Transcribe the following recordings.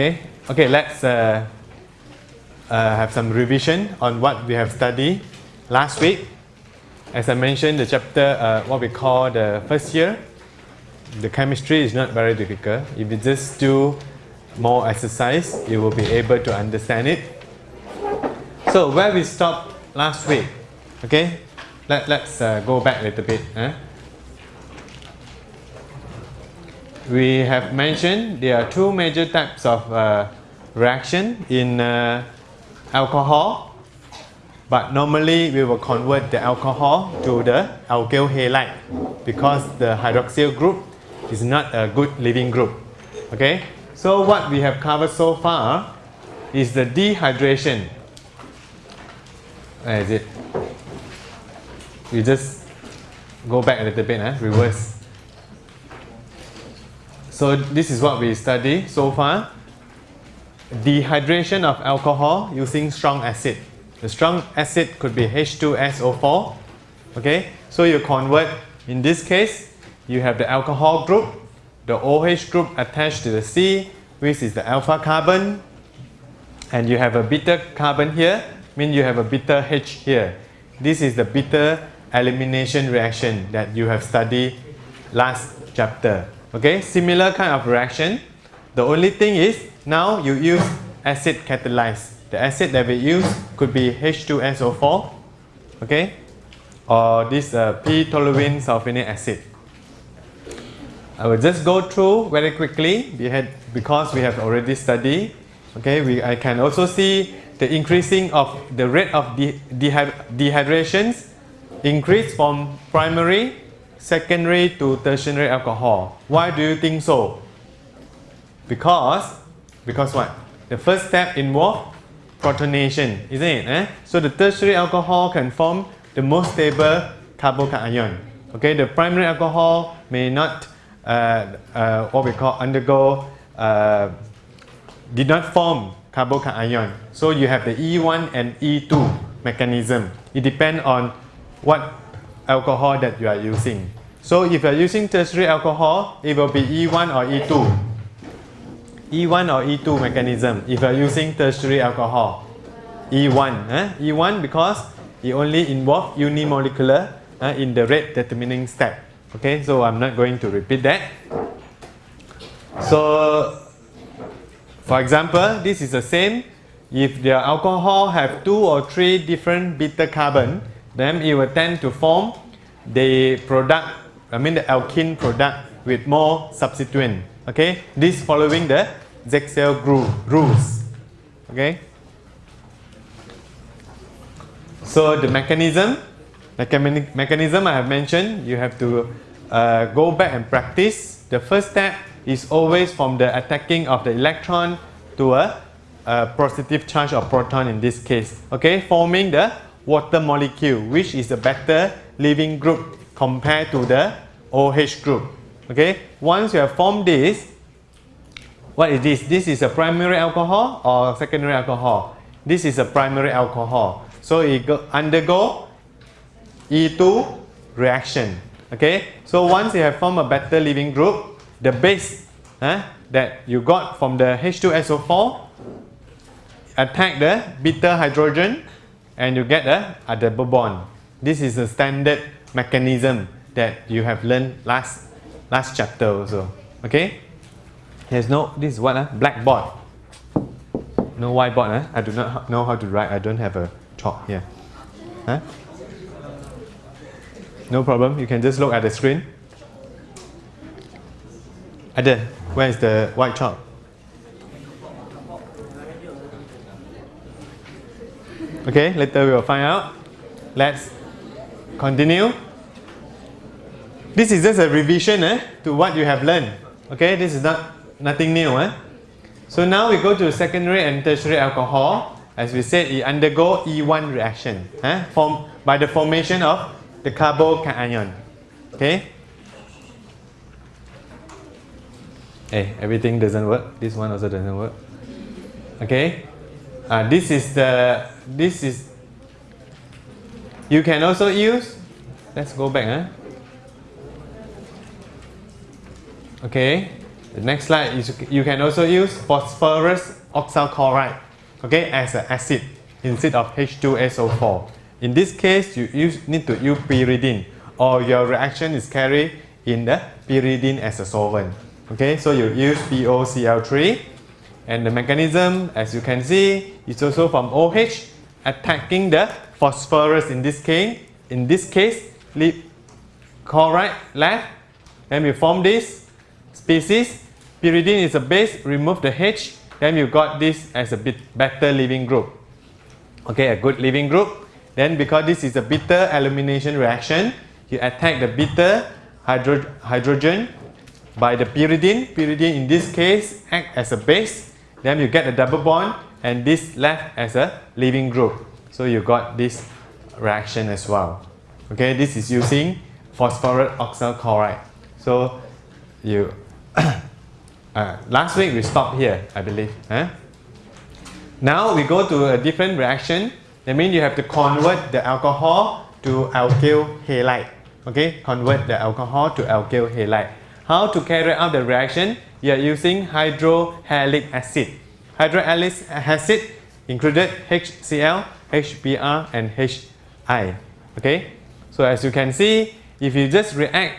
Okay, okay, let's uh, uh, have some revision on what we have studied last week. As I mentioned, the chapter, uh, what we call the first year, the chemistry is not very difficult. If you just do more exercise, you will be able to understand it. So where we stopped last week, okay, Let, let's uh, go back a little bit. Eh? We have mentioned there are two major types of uh, reaction in uh, alcohol. But normally we will convert the alcohol to the alkyl halide because the hydroxyl group is not a good leaving group. Okay? So what we have covered so far is the dehydration. Where is it? We just go back a little bit eh? reverse so this is what we study so far. Dehydration of alcohol using strong acid. The strong acid could be H2SO4 okay? So you convert in this case you have the alcohol group the OH group attached to the C which is the alpha carbon and you have a beta carbon here mean you have a beta H here. This is the beta elimination reaction that you have studied last chapter okay similar kind of reaction. The only thing is now you use acid catalyzed the acid that we use could be H2SO4 okay? Or this uh, p-toluene sulfonic acid. I will just go through very quickly. Because we have already studied okay we I can also see the increasing of the rate of de dehydrations increase from primary, secondary to tertiary alcohol. Why do you think so? Because, because what? The first step involves protonation, isn't it? Eh? So the tertiary alcohol can form the most stable carbocation. Okay, the primary alcohol may not uh, uh, what we call undergo uh, did not form carbocation. So you have the E1 and E2 mechanism. It depends on what alcohol that you are using. So if you are using tertiary alcohol, it will be E1 or E2. E1 or E2 mechanism if you are using tertiary alcohol. E1. Eh? E1 because it only involves unimolecular eh, in the rate determining step. Okay, so I'm not going to repeat that. So, for example, this is the same. If the alcohol have two or three different beta carbon, then it will tend to form the product, I mean the alkene product with more substituent. Okay, this following the Zaitsev rules. Okay. So the mechanism, the mechanism I have mentioned, you have to uh, go back and practice. The first step is always from the attacking of the electron to a, a positive charge of proton in this case. Okay, forming the water molecule which is a better leaving group compared to the OH group. Okay, once you have formed this, what is this? This is a primary alcohol or secondary alcohol? This is a primary alcohol. So it go, undergo E2 reaction. Okay, so once you have formed a better leaving group, the base that you got from the H2SO4 attack the beta hydrogen and you get a, a double bond. This is a standard mechanism that you have learned last last chapter also. Okay? There's no this is what uh, blackboard. No whiteboard. Uh? I do not know how to write. I don't have a chalk here. Huh? No problem. You can just look at the screen. Ada, where is the white chalk? Okay, later we will find out. Let's continue. This is just a revision eh, to what you have learned. Okay, this is not nothing new. Eh? So now we go to secondary and tertiary alcohol. As we said, it undergo E1 reaction eh, form, by the formation of the carbocation. Okay. Hey, everything doesn't work. This one also doesn't work. Okay. Uh, this is the this is you can also use let's go back huh? okay The next slide is you can also use phosphorus oxychloride okay, as an acid instead of H2SO4. In this case, you use, need to use pyridine or your reaction is carried in the pyridine as a solvent. Okay, so you use POCl3 and the mechanism as you can see is also from OH attacking the phosphorus in this case. In this case, lead chloride left, then we form this species. Pyridine is a base, remove the H, then you got this as a bit better leaving group. Okay, a good leaving group. Then because this is a beta elimination reaction, you attack the beta hydro hydrogen by the pyridine. Pyridine in this case act as a base. Then you get a double bond and this left as a leaving group. So you got this reaction as well. Okay, this is using phosphorus oxychloride. So you uh, last week we stopped here, I believe. Huh? Now we go to a different reaction. That means you have to convert the alcohol to alkyl halide. Okay, convert the alcohol to alkyl halide. How to carry out the reaction? You are using hydrohalic acid. Hydrohalic acid included HCl, HBr and HI. Okay, so as you can see, if you just react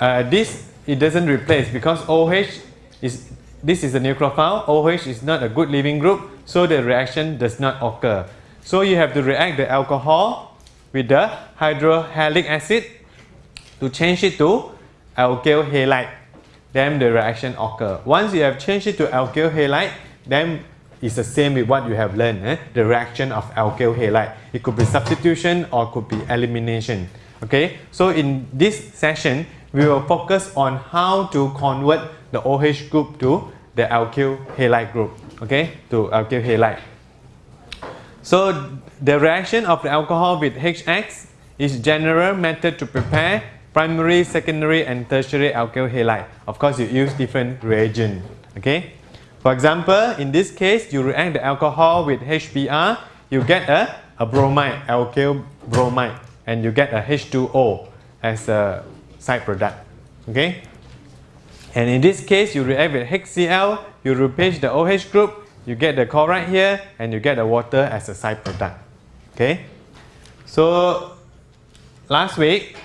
uh, this, it doesn't replace because OH is this is a nucleophile. OH is not a good leaving group, so the reaction does not occur. So you have to react the alcohol with the hydrohalic acid to change it to alkyl halide. Then the reaction occur. Once you have changed it to alkyl halide, then it's the same with what you have learned. Eh? The reaction of alkyl halide. It could be substitution or could be elimination. Okay. So in this session, we will focus on how to convert the OH group to the alkyl halide group, okay, to alkyl halide. So the reaction of the alcohol with HX is general method to prepare primary, secondary and tertiary alkyl halide. Of course, you use different reagent, okay. For example, in this case, you react the alcohol with HBr, you get a, a bromide, alkyl bromide, and you get a H2O as a side product, okay. And in this case, you react with HCl, you replace the OH group, you get the chloride here, and you get the water as a side product. Okay? So, last week,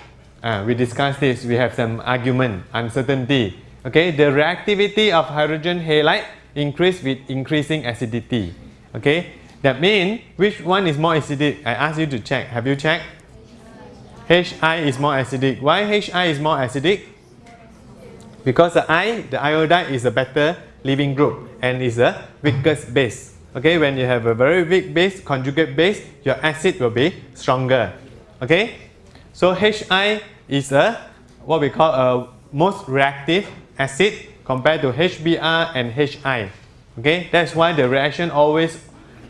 uh, we discussed this, we have some argument, uncertainty. Okay, the reactivity of hydrogen halide increase with increasing acidity. Okay, that means which one is more acidic? I ask you to check. Have you checked? HI is more acidic. Why HI is more acidic? Because the I, the iodide is a better leaving group and is a weakest base. Okay, when you have a very weak base, conjugate base, your acid will be stronger. Okay, so HI is a what we call a most reactive acid compared to HBr and HI. Okay, that's why the reaction always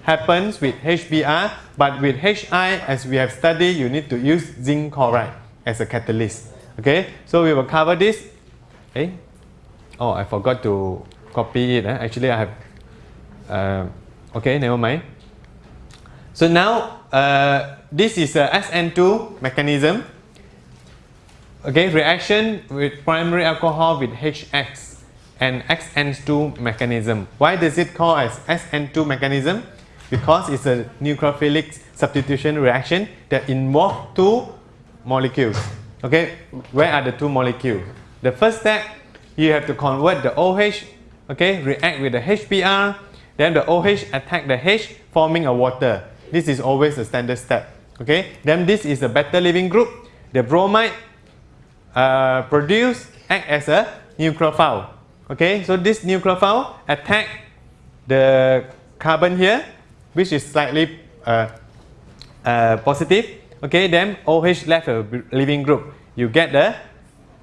happens with HBr, but with HI, as we have studied, you need to use zinc chloride as a catalyst. Okay, so we will cover this Eh? Oh, I forgot to copy it. Eh? Actually, I have. Uh, okay, never mind. So now, uh, this is a SN2 mechanism. Okay, reaction with primary alcohol with HX and SN2 mechanism. Why does it call as SN2 mechanism? Because it's a nucleophilic substitution reaction that involves two molecules. Okay, where are the two molecules? The first step, you have to convert the OH, okay, react with the HBr, then the OH attack the H, forming a water. This is always the standard step, okay. Then this is a better leaving group. The bromide uh, produce, act as a nucleophile, okay. So this nucleophile attack the carbon here, which is slightly uh, uh, positive, okay. Then OH left a leaving group. You get the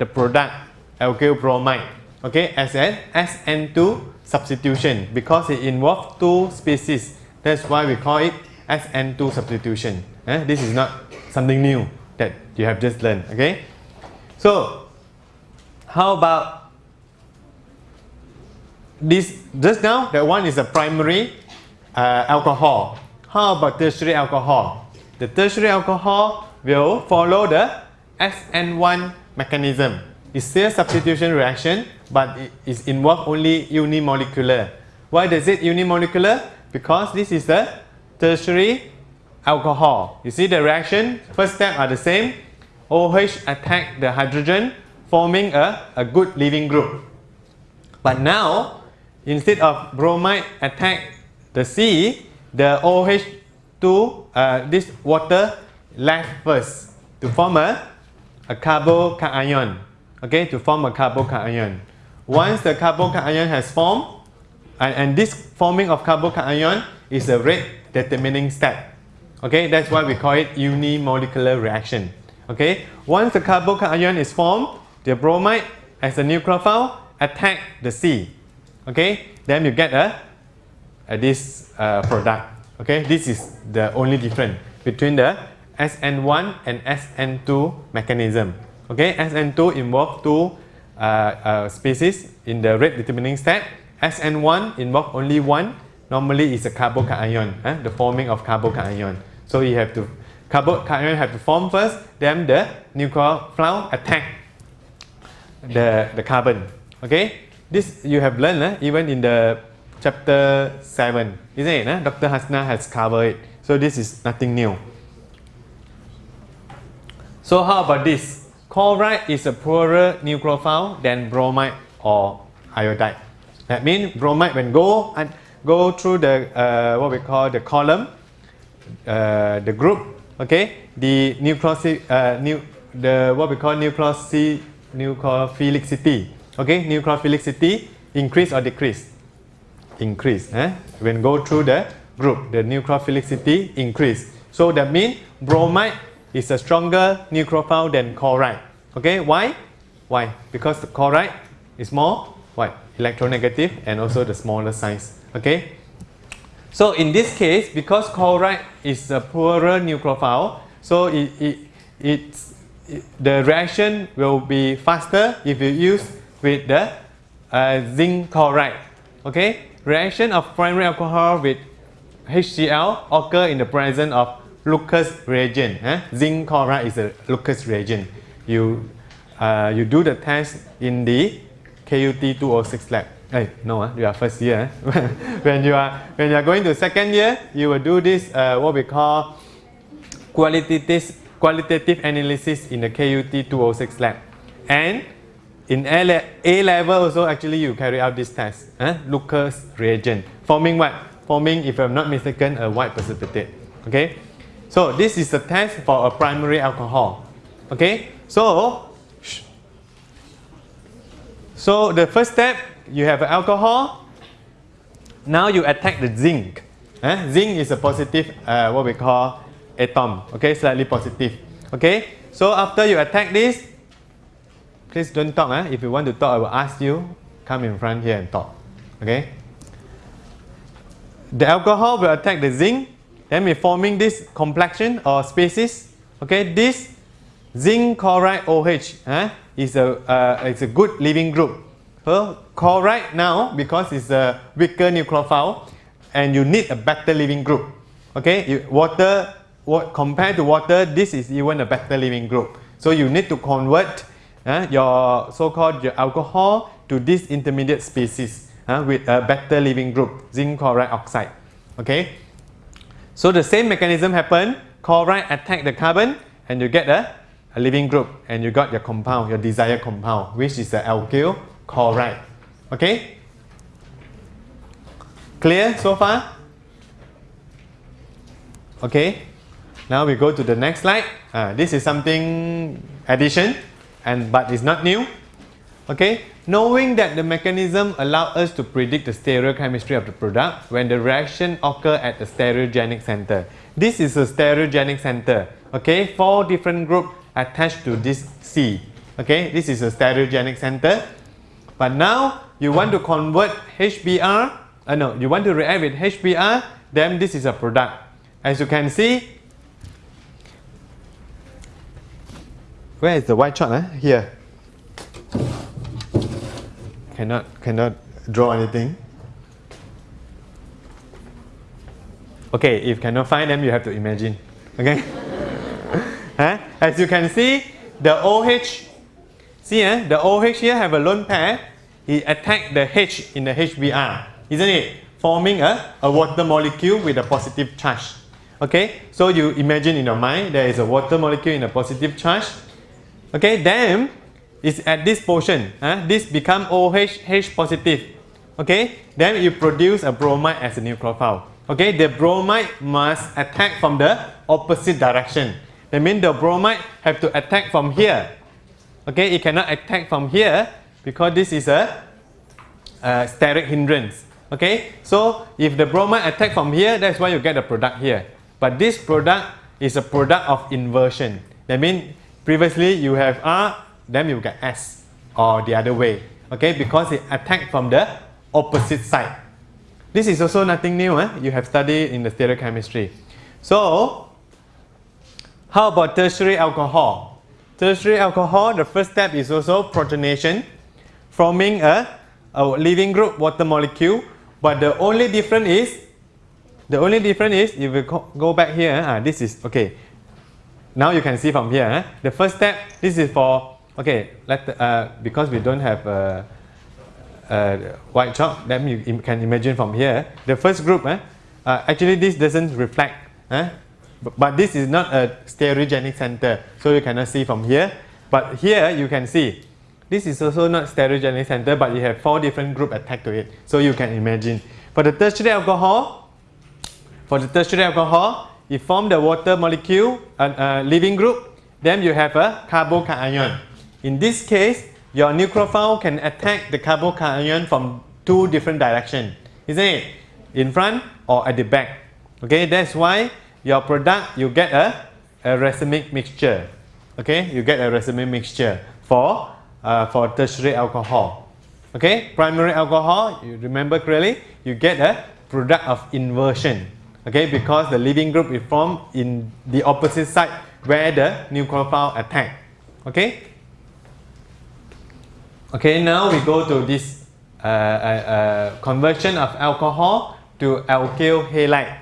the product alkyl bromide okay as an SN2 substitution because it involves two species that's why we call it SN2 substitution eh? this is not something new that you have just learned okay so how about this just now that one is a primary uh, alcohol how about tertiary alcohol the tertiary alcohol will follow the SN1 mechanism it's still a substitution reaction, but it is involved only unimolecular. Why does it unimolecular? Because this is the tertiary alcohol. You see the reaction, first step are the same. OH attack the hydrogen forming a, a good leaving group. But now, instead of bromide attack the C, the OH2, uh, this water left first to form a, a carbocation. Okay, to form a carbocation. Once the carbocation has formed, and, and this forming of carbocation is a rate determining step. Okay, that's why we call it unimolecular reaction. Okay, once the carbocation is formed, the bromide as a nucleophile attack the C. Okay, then you get a, a this uh, product. Okay, this is the only difference between the SN1 and SN2 mechanism. Okay, SN2 involve two uh, uh, species in the rate determining step. SN1 involve only one. Normally, it's a carbocation, eh? the forming of carbocation. So you have to carbocation have to form first, then the nuclear nucleophile attack the the carbon. Okay, this you have learned eh? even in the chapter seven, isn't it? Eh? Dr. Hasna has covered it. So this is nothing new. So how about this? Chloride is a poorer nucleophile than bromide or iodide. That means bromide when go and go through the uh, what we call the column, uh, the group, okay, the nucleosi, uh, nu the what we call nucleosi, nucleophilicity, okay, nucleophilicity increase or decrease? Increase. Eh? When go through the group, the nucleophilicity increase. So that means bromide is a stronger nucleophile than chloride. Okay, why? Why? Because the chloride is more what? Electronegative and also the smaller size. Okay. So in this case, because chloride is a poorer nucleophile, so it, it, it's, it, the reaction will be faster if you use with the uh, zinc chloride. Okay, reaction of primary alcohol with HCl occur in the presence of Lucas reagent. Eh? Zinc chloride is a Lucas reagent. You, uh, you do the test in the KUT 206 lab. Hey, no, uh, you are first year. Eh? when you are when you are going to second year, you will do this uh, what we call qualitative qualitative analysis in the KUT 206 lab. And in A, A level also actually you carry out this test. Eh? Lucas reagent forming what? Forming, if I'm not mistaken, a white precipitate. Okay. So this is the test for a primary alcohol. Okay, so so the first step you have alcohol. Now you attack the zinc. Eh? Zinc is a positive, uh, what we call atom. Okay, slightly positive. Okay, so after you attack this, please don't talk. Eh? If you want to talk, I will ask you come in front here and talk. Okay. The alcohol will attack the zinc then we're forming this complex ion or species. Okay, this zinc chloride OH eh, is a uh, it's a good leaving group. So chloride now because it's a weaker nucleophile and you need a better leaving group. Okay, you, water what compared to water, this is even a better leaving group. So you need to convert uh, your so-called your alcohol to this intermediate species uh, with a better leaving group, zinc chloride oxide. Okay. So the same mechanism happen, chloride attack the carbon and you get a, a leaving group and you got your compound, your desired compound, which is the alkyl chloride. Okay? Clear so far? Okay. Now we go to the next slide. Uh, this is something addition and but it's not new. Okay. Knowing that the mechanism allows us to predict the stereochemistry of the product when the reaction occur at the stereogenic center. This is a stereogenic center. Okay, four different groups attached to this C. Okay, this is a stereogenic center. But now you want to convert HBr, uh, no, you want to react with HBr, then this is a product. As you can see, where is the white chart? Eh? Here cannot cannot draw anything. Okay, if cannot find them, you have to imagine. Okay. huh? As you can see, the OH, see eh, the OH here have a lone pair. He attacked the H in the HBr, isn't it? Forming a, a water molecule with a positive charge. Okay, so you imagine in your mind there is a water molecule in a positive charge. Okay, then it's at this portion, huh? this become OH H positive. Okay, then you produce a bromide as a nucleophile. Okay, the bromide must attack from the opposite direction. That means the bromide have to attack from here. Okay, it cannot attack from here because this is a, a steric hindrance. Okay, so if the bromide attack from here, that's why you get the product here. But this product is a product of inversion. That means previously you have R, then you get S or the other way. Okay, because it attacked from the opposite side. This is also nothing new. Eh? You have studied in the stereochemistry. So, how about tertiary alcohol? Tertiary alcohol, the first step is also protonation, forming a, a leaving group water molecule. But the only difference is, the only difference is, if we go back here, ah, this is, okay. Now you can see from here, eh? the first step, this is for, okay, let, uh, because we don't have uh, uh, white chalk, then you can imagine from here, the first group, eh, uh, actually this doesn't reflect, but, but, this is not a stereogenic center, so you cannot see from here. But here you can see, this is also not stereogenic center, but you have four different group attached to it, so you can imagine. For the tertiary alcohol, for the tertiary alcohol, you form the water molecule, a uh, uh, leaving group, then you have a carbocation. In this case, your nucleophile can attack the carbocation from two different directions, isn't it? In front or at the back. Okay, that's why your product you get a, a racemic mixture. Okay, you get a racemic mixture for uh, for tertiary alcohol. Okay, primary alcohol, you remember clearly, you get a product of inversion. Okay, because the leaving group is formed in the opposite side where the nucleophile attack. Okay, Okay, now we go to this uh, uh, uh, conversion of alcohol to alkyl halide.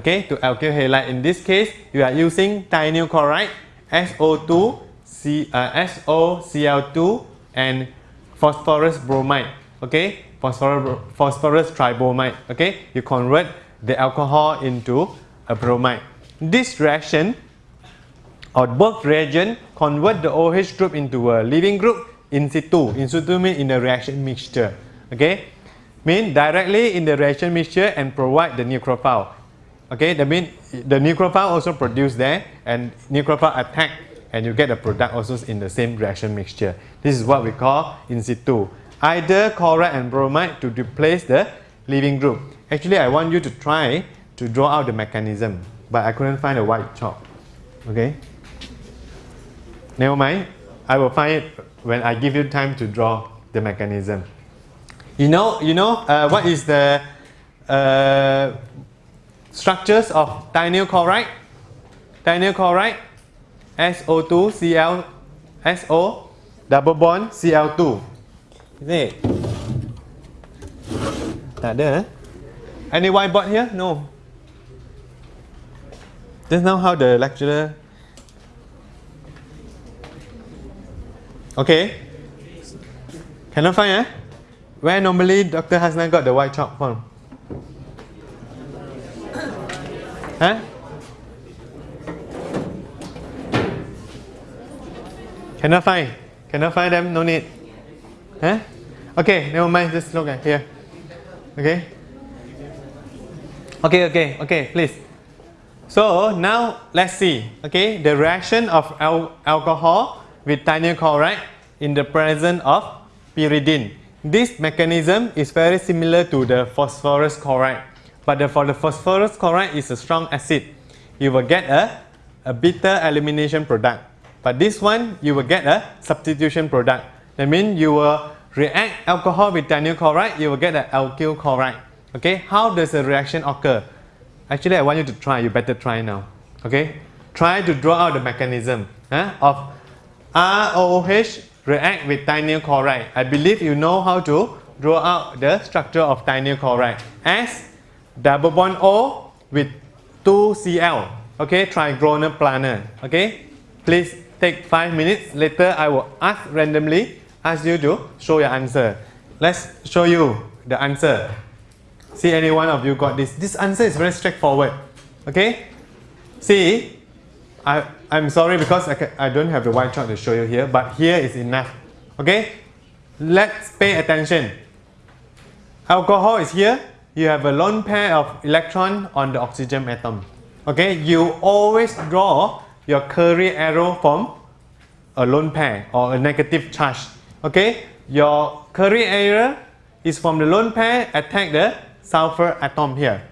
Okay, to alkyl halide. In this case, you are using thionyl chloride, SO2, C, uh, SOCl2, and phosphorus bromide. Okay, phosphorus, phosphorus tribromide. Okay, you convert the alcohol into a bromide. This reaction or both reagent convert the OH group into a leaving group in situ. In situ means in the reaction mixture. Okay, mean directly in the reaction mixture and provide the nucleophile. Okay, that means the nucleophile also produce there and nucleophile attack and you get the product also in the same reaction mixture. This is what we call in situ. Either chloride and bromide to replace the leaving group. Actually, I want you to try to draw out the mechanism, but I couldn't find a white chalk. Okay. Never mind. I will find it when I give you time to draw the mechanism. You know, you know uh, what is the uh, structures of thionyl chloride? Thionyl chloride, SO2, Cl, SO, double bond, Cl2. Is it? Tak ada. Eh? Any whiteboard here? No. Just now how the lecturer Okay. Cannot find eh? Where normally Dr. Hasnan got the white chalk from? Huh? Cannot find. Cannot find them, no need. Huh? Okay, never mind, just look at here. Okay? Okay, okay, okay, please. So now let's see, okay, the reaction of al alcohol with thionyl chloride in the presence of pyridine. This mechanism is very similar to the phosphorus chloride, but the, for the phosphorus chloride is a strong acid. You will get a, a beta elimination product. But this one, you will get a substitution product. That means you will react alcohol with thionyl chloride, you will get an alkyl chloride. Okay, how does the reaction occur? Actually, I want you to try, you better try now. Okay, try to draw out the mechanism of ROH react with thionyl chloride. I believe you know how to draw out the structure of thionyl chloride as double bond O with 2Cl. Okay, trigonal planar. Okay, please take 5 minutes. Later I will ask randomly ask you to show your answer. let's show you the answer. See any one of you got this. This answer is very straightforward. Okay? See, I, I'm sorry because I, can, I don't have the white chalk to show you here, but here is enough. Okay? Let's pay attention. Alcohol is here. You have a lone pair of electron on the oxygen atom. Okay? You always draw your curly arrow from a lone pair or a negative charge. Okay? Your curly arrow is from the lone pair attack the sulfur atom here.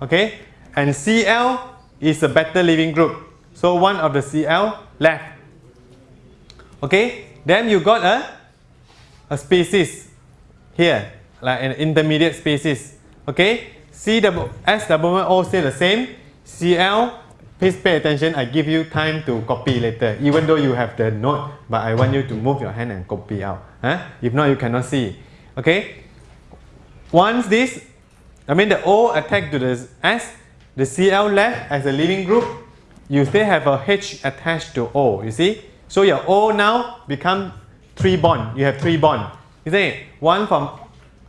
Okay? And Cl is a better leaving group. So one of the Cl left. Okay? Then you got a, a species here, like an intermediate species. Okay? C double S double O stay the same. Cl, please pay attention. I give you time to copy later. Even though you have the note, but I want you to move your hand and copy out. Huh? If not, you cannot see. Okay? Once this, I mean the O attack to the S, the Cl left as a leaving group, you still have a H attached to O, you see? So your O now become three bond. You have three bond. You see? One from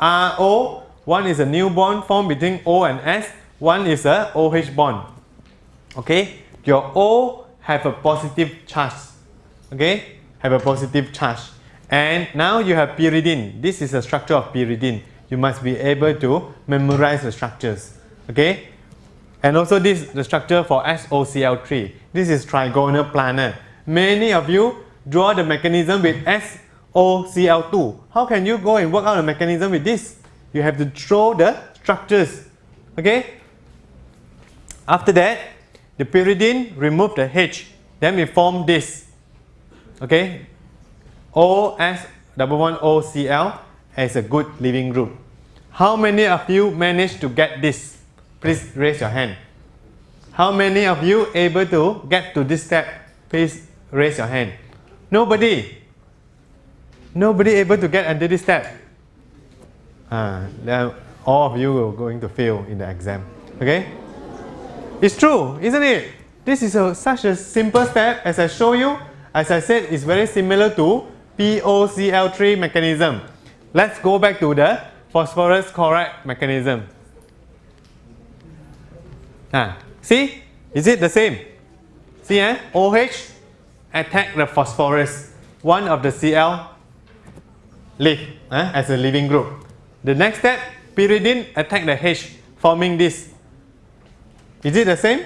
RO, one is a new bond formed between O and S, one is a OH bond. Okay? Your O have a positive charge. Okay? Have a positive charge. And now you have pyridine. This is a structure of pyridine. You must be able to memorize the structures. Okay? And also this the structure for SOCl3. This is trigonal planar. Many of you draw the mechanism with SOCl2. How can you go and work out a mechanism with this? You have to draw the structures. Okay? After that, the pyridine remove the H. Then we form this. Okay? OS double one OCl as a good leaving group. How many of you managed to get this? Please raise your hand. How many of you able to get to this step? Please raise your hand. Nobody. Nobody able to get under this step. Uh, all of you are going to fail in the exam. Okay? It's true, isn't it? This is a, such a simple step as I show you. As I said, it's very similar to POCl3 mechanism. Let's go back to the phosphorus chloride mechanism. Ah, see? Is it the same? See, eh? OH attack the phosphorus, one of the Cl leave eh, as a leaving group. The next step, pyridine attack the H, forming this. Is it the same?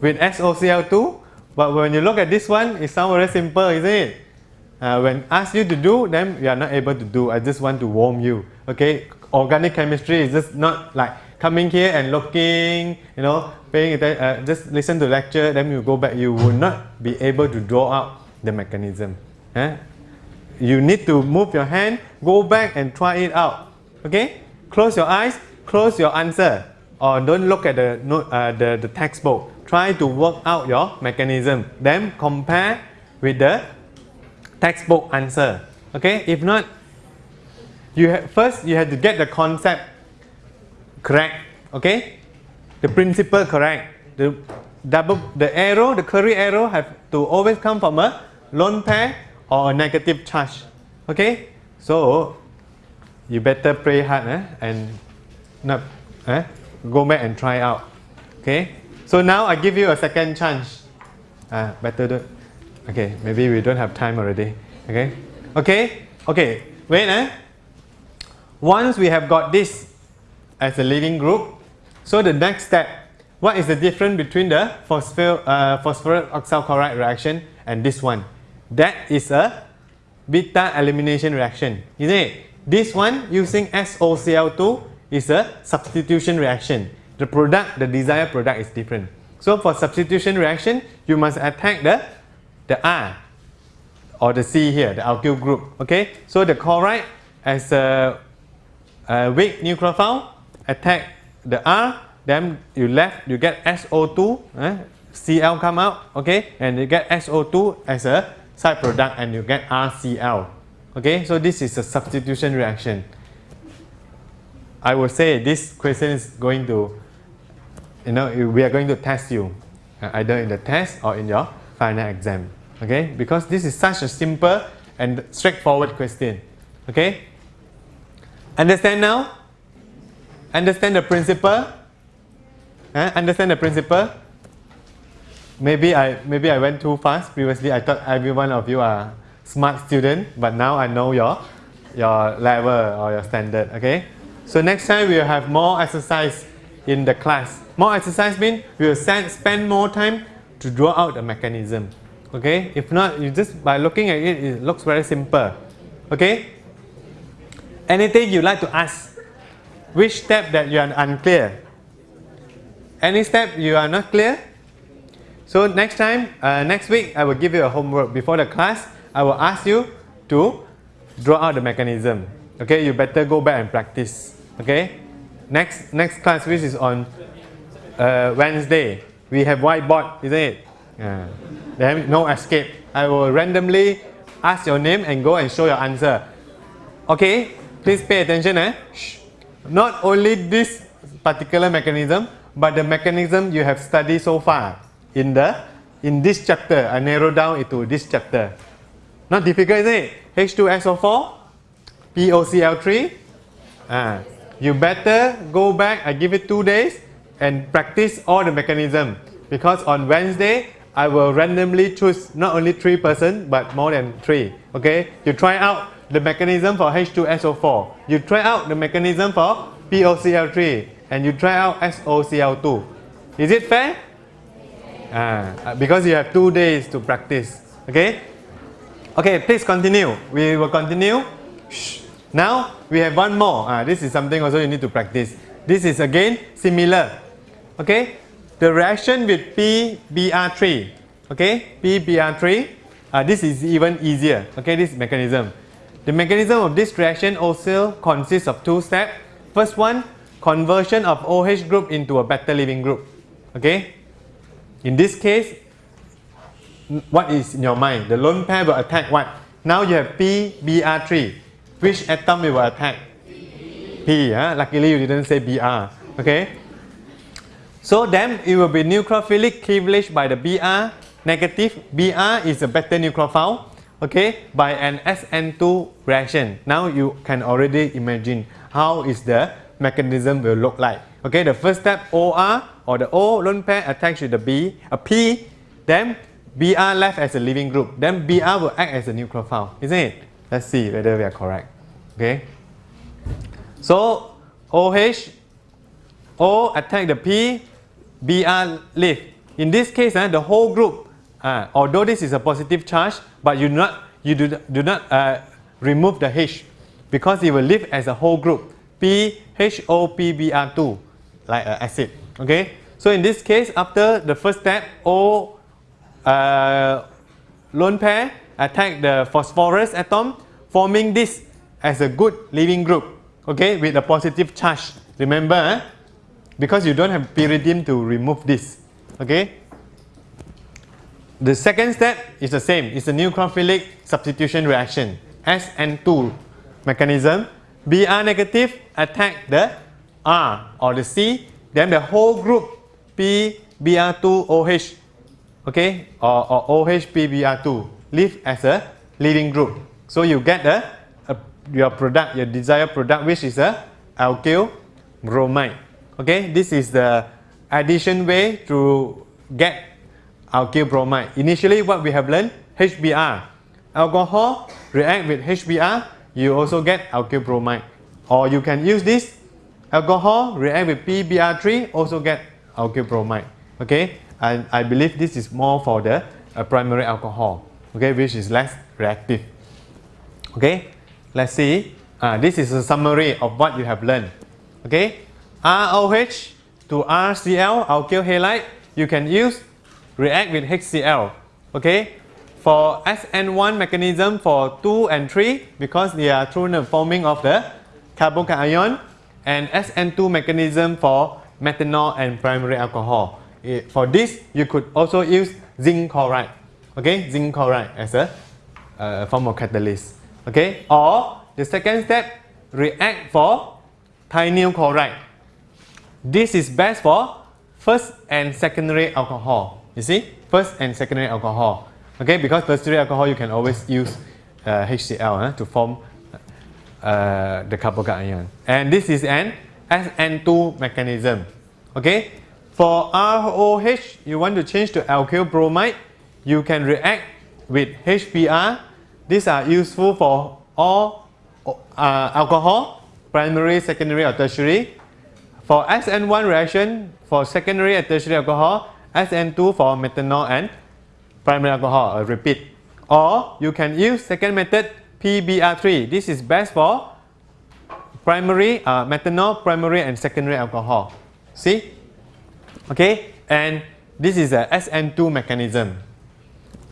With SOCl2? But when you look at this one, it sounds very simple, isn't it? Uh, when asked you to do, then you are not able to do. I just want to warm you. Okay, organic chemistry is just not like coming here and looking, you know, paying uh, just listen to lecture, then you go back. You will not be able to draw out the mechanism. Eh? You need to move your hand, go back and try it out. Okay, close your eyes, close your answer, or don't look at the uh, the, the textbook. Try to work out your mechanism. Then compare with the textbook answer. Okay, if not, you first you have to get the concept correct. Okay, the principle correct. The double the arrow, the curly arrow have to always come from a lone pair or a negative charge. Okay, so you better pray hard eh? and not eh? Go back and try out. Okay, so now I give you a second chance. Uh, better do Okay, maybe we don't have time already. Okay, okay, okay. Wait, eh? Once we have got this as a leaving group, so the next step, what is the difference between the uh, phosphorus oxychloride reaction and this one? That is a beta elimination reaction, isn't it? This one using SOCl2 is a substitution reaction. The product, the desired product is different. So for substitution reaction, you must attack the, the R or the C here, the alkyl group. Okay, so the chloride as a, a weak nucleophile attack the R, then you left, you get SO2, eh? Cl come out, okay, and you get SO2 as a side product and you get RCl. Okay, so this is a substitution reaction. I will say this question is going to, you know, we are going to test you uh, either in the test or in your final exam. Okay, because this is such a simple and straightforward question. Okay, Understand now? Understand the principle? Huh? Understand the principle? Maybe I maybe I went too fast. Previously, I thought every one of you are smart student, but now I know your your level or your standard. Okay. So next time we will have more exercise in the class. More exercise means we will spend more time to draw out the mechanism. Okay. If not, you just by looking at it, it looks very simple. Okay. Anything you like to ask? Which step that you are unclear? Any step you are not clear? So next time, uh, next week, I will give you a homework before the class. I will ask you to draw out the mechanism. Okay, you better go back and practice. Okay, next next class which is on uh, Wednesday. We have whiteboard, isn't it? Uh, then no escape. I will randomly ask your name and go and show your answer. Okay, please pay attention. Eh? Not only this particular mechanism, but the mechanism you have studied so far in the in this chapter. I narrow down into this chapter. Not difficult, is it? H2SO4, POCl3. Ah, you better go back. I give it two days and practice all the mechanism because on Wednesday I will randomly choose not only three person but more than three. Okay, you try out the mechanism for H2SO4. You try out the mechanism for POCl3 and you try out SOCl2. Is it fair? Ah, because you have two days to practice. Okay? Okay, please continue. We will continue. Shh. Now we have one more. Ah, this is something also you need to practice. This is again similar. Okay? The reaction with PBr3. Okay? PBr3. Uh, this is even easier. Okay, this mechanism. The mechanism of this reaction also consists of two steps. First one, conversion of OH group into a better leaving group. Okay? In this case, what is in your mind? The lone pair will attack what? Now you have PBr3. Which atom it will attack? P. Huh? Luckily you didn't say Br. Okay? So then it will be nucleophilic cleavage by the Br negative. Br is a better nucleophile. Okay, by an SN2 reaction. Now you can already imagine how is the mechanism will look like. Okay, the first step OR or the O lone pair attached to the B, a P, then Br left as a leaving group. Then Br will act as a nucleophile, isn't it? Let's see whether we are correct. Okay. So OH, O attack the P, Br leave. In this case, uh, the whole group, uh, although this is a positive charge, but you do not, you do, do not uh, remove the H because it will live as a whole group. PHOPBr2 like an acid. Okay. So in this case, after the first step, O uh, lone pair attack the phosphorus atom, forming this as a good leaving group. Okay, with a positive charge. Remember, eh? because you don't have pyridine to remove this. Okay. The second step is the same. It's a nucleophilic substitution reaction. SN2 mechanism. Br negative attack the R or the C. Then the whole group P Br2OH okay or, or OH PBr2 live as a leaving group. So you get the your product, your desired product which is a alkyl bromide. Okay, this is the addition way to get alkyl bromide. Initially what we have learned HBr. Alcohol react with HBr, you also get alkyl bromide. Or you can use this alcohol react with PBr3, also get alkyl bromide. Okay, and I believe this is more for the uh, primary alcohol. Okay, which is less reactive. Okay, let's see. Uh, this is a summary of what you have learned. Okay, ROH to RCl, alkyl halide, you can use react with HCl. Okay, for SN1 mechanism for 2 and 3 because they are through the forming of the carbocation and SN2 mechanism for methanol and primary alcohol. It, for this, you could also use zinc chloride. Okay, zinc chloride as a uh, form of catalyst. Okay, or the second step, react for thionyl chloride. This is best for first and secondary alcohol. You see, first and secondary alcohol. Okay, because tertiary alcohol you can always use uh, HCl uh, to form uh, the carbocation. And this is an SN2 mechanism. Okay. For ROH, you want to change to alkyl bromide, you can react with HBr. These are useful for all uh, alcohol, primary, secondary or tertiary. For SN1 reaction, for secondary and tertiary alcohol, SN2 for methanol and primary alcohol, a repeat. Or you can use second method PBr3. This is best for primary uh, methanol, primary and secondary alcohol. See? Okay, and this is a SN2 mechanism.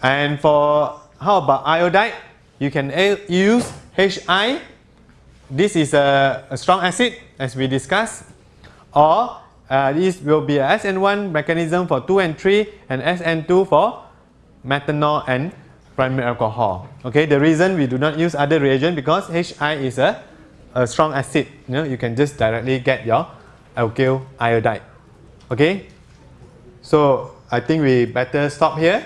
And for how about iodide? You can use HI. This is a, a strong acid as we discussed. Or uh, this will be a SN1 mechanism for 2 and 3 and SN2 for methanol and primary alcohol. Okay, the reason we do not use other reagent because HI is a, a strong acid. You know, you can just directly get your alkyl iodide. Okay, so I think we better stop here.